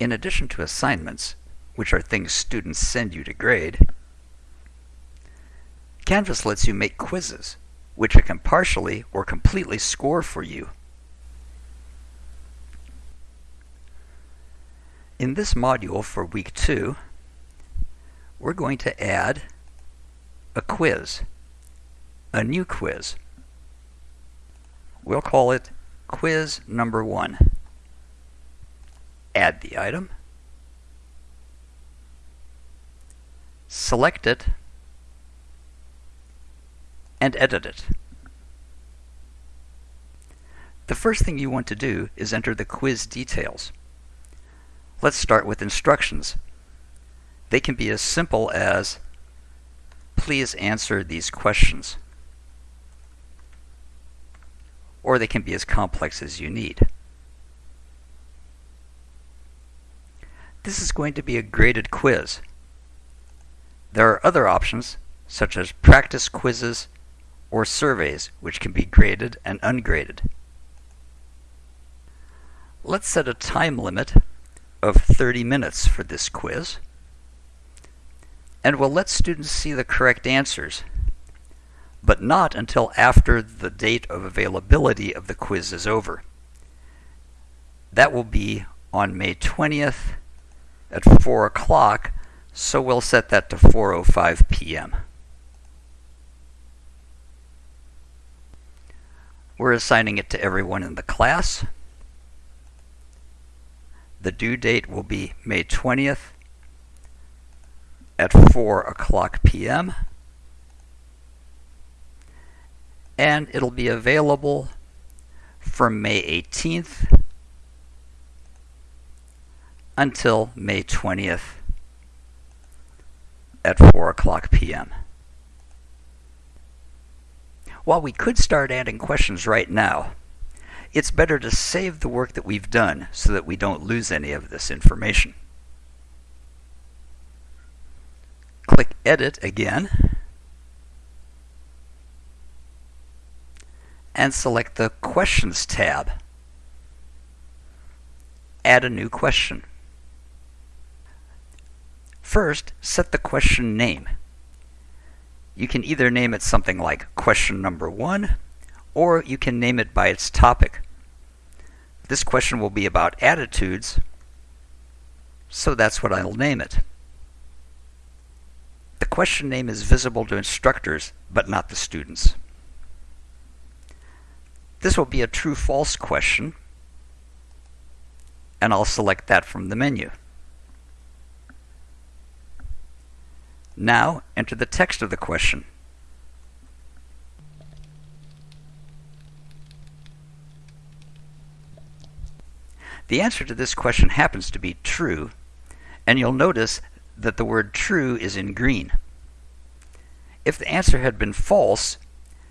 In addition to assignments, which are things students send you to grade, Canvas lets you make quizzes, which it can partially or completely score for you. In this module for week two, we're going to add a quiz, a new quiz. We'll call it quiz number one. Add the item, select it, and edit it. The first thing you want to do is enter the quiz details. Let's start with instructions. They can be as simple as, please answer these questions. Or they can be as complex as you need. This is going to be a graded quiz. There are other options, such as practice quizzes or surveys, which can be graded and ungraded. Let's set a time limit of 30 minutes for this quiz and we'll let students see the correct answers, but not until after the date of availability of the quiz is over. That will be on May 20th at 4 o'clock, so we'll set that to 4.05 p.m. We're assigning it to everyone in the class. The due date will be May 20th at 4 o'clock p.m. And it'll be available from May 18th until May 20th at 4 o'clock p.m. While we could start adding questions right now, it's better to save the work that we've done so that we don't lose any of this information. Click Edit again. And select the Questions tab. Add a new question. First, set the question name. You can either name it something like question number one, or you can name it by its topic. This question will be about attitudes, so that's what I'll name it. The question name is visible to instructors, but not the students. This will be a true-false question, and I'll select that from the menu. Now, enter the text of the question. The answer to this question happens to be true, and you'll notice that the word true is in green. If the answer had been false,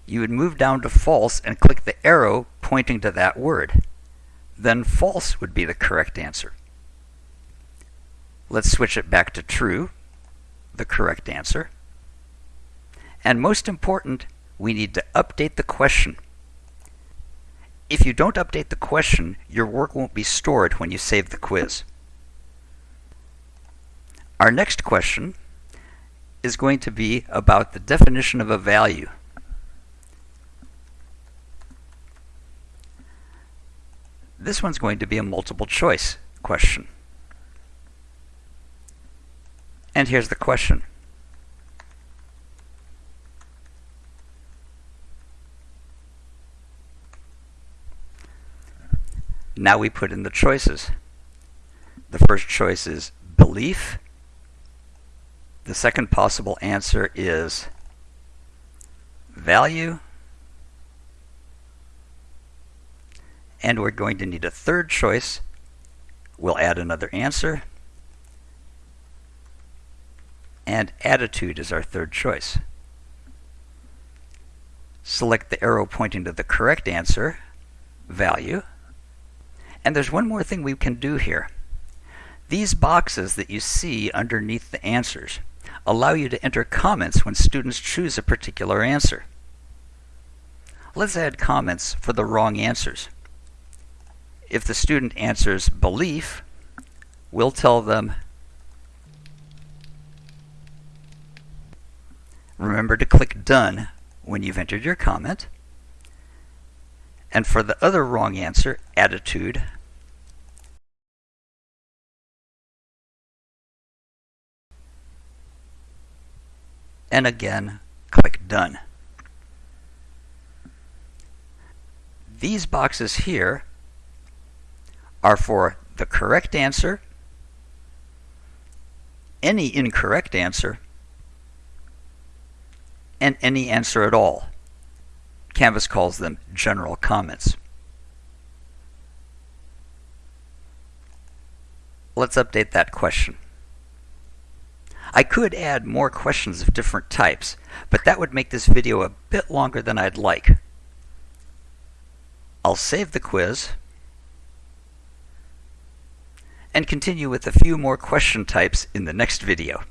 you would move down to false and click the arrow pointing to that word. Then false would be the correct answer. Let's switch it back to true, the correct answer. And most important, we need to update the question. If you don't update the question, your work won't be stored when you save the quiz. Our next question is going to be about the definition of a value. This one's going to be a multiple choice question. And here's the question. Now we put in the choices. The first choice is belief. The second possible answer is value. And we're going to need a third choice. We'll add another answer. And attitude is our third choice. Select the arrow pointing to the correct answer, value. And there's one more thing we can do here. These boxes that you see underneath the answers allow you to enter comments when students choose a particular answer. Let's add comments for the wrong answers. If the student answers belief, we'll tell them remember to click Done when you've entered your comment. And for the other wrong answer, attitude, and again, click Done. These boxes here are for the correct answer, any incorrect answer, and any answer at all. Canvas calls them general comments. Let's update that question. I could add more questions of different types, but that would make this video a bit longer than I'd like. I'll save the quiz and continue with a few more question types in the next video.